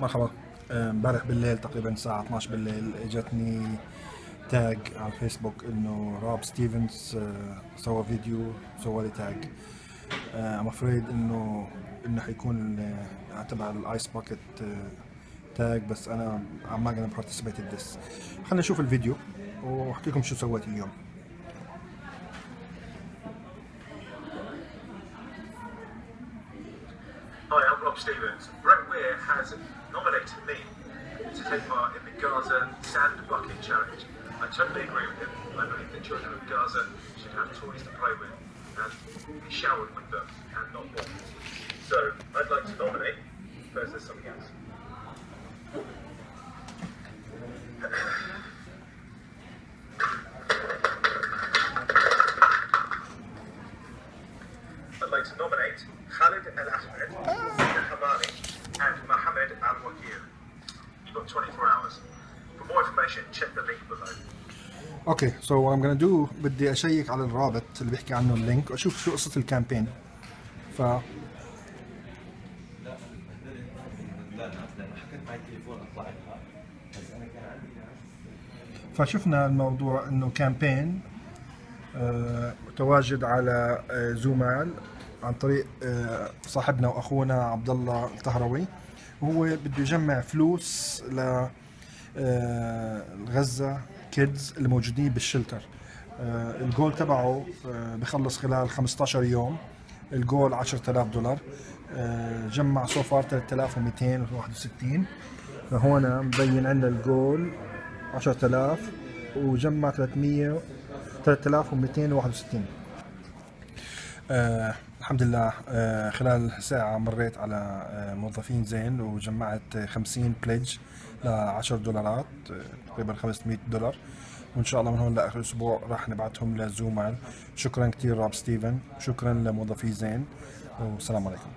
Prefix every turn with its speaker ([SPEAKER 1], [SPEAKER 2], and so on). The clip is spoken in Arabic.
[SPEAKER 1] مرحبا. امبارح بالليل تقريبا الساعة 12 بالليل إجتني tag على الفيسبوك إنه راب ستيفنز آه، سوى فيديو سوى لي tag. I'm afraid إنه إنه حيكون آه، تبع ال ice bucket tag بس أنا I'm not gonna participate in this. خلينا نشوف الفيديو وأحكي لكم شو سويت اليوم.
[SPEAKER 2] Stevens. Brett Weir has take part in the Gaza Sand Bucket Challenge. I totally agree with him. I believe the children of Gaza should have toys to play with and be showered with them and not bombed. So I'd like to nominate, first there's something else. I'd like to nominate Khalid Al Ahmed, more information, check the link below.
[SPEAKER 1] okay so what I'm gonna do بدي أشيك على الرابط اللي بيحكي عنه ال link وأشوف شو قصة
[SPEAKER 3] ال campaign ف
[SPEAKER 1] فشفنا الموضوع إنه campaign آه، متواجد على آه، زومال عن طريق آه، صاحبنا وأخونا عبد الله الطهروي وهو بده يجمع فلوس ل Gaza kids اللي موجودين بال shelter. آه، الجول تبعه آه، بخلص خلال 15 يوم. الجول 10000 دولار. آه، جمع so far 3261 فهون مبين عندنا الجول 10000 وجمع 300 3261 آه الحمد لله. آه خلال ساعة مريت على آه موظفين زين وجمعت آه 50 pledge ل 10 دولارات آه تقريبا 500 دولار. وإن شاء الله من هون لآخر الأسبوع راح نبعتهم لزومال شكرا كثير راب ستيفن. شكرا لموظفي زين. والسلام عليكم.